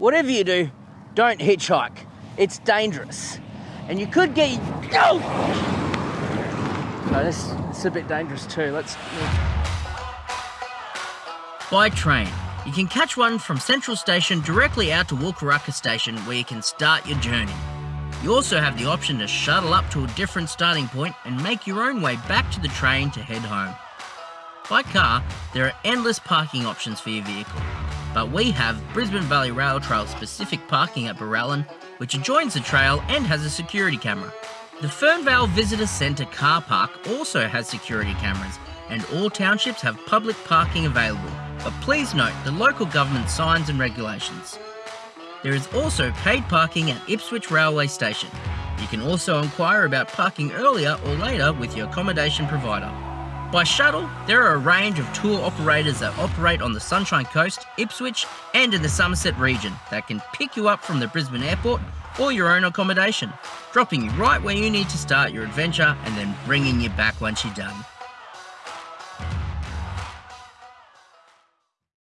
whatever you do, don't hitchhike. It's dangerous. And you could get. Oh! No, this, this is a bit dangerous too. Let's. By train. You can catch one from Central Station directly out to Wulkuraka Station where you can start your journey. You also have the option to shuttle up to a different starting point and make your own way back to the train to head home. By car, there are endless parking options for your vehicle, but we have Brisbane Valley Rail Trail specific parking at Barellan, which adjoins the trail and has a security camera. The Fernvale Visitor Centre car park also has security cameras, and all townships have public parking available, but please note the local government signs and regulations. There is also paid parking at Ipswich Railway Station. You can also inquire about parking earlier or later with your accommodation provider. By shuttle, there are a range of tour operators that operate on the Sunshine Coast, Ipswich, and in the Somerset region that can pick you up from the Brisbane airport or your own accommodation, dropping you right where you need to start your adventure and then bringing you back once you're done.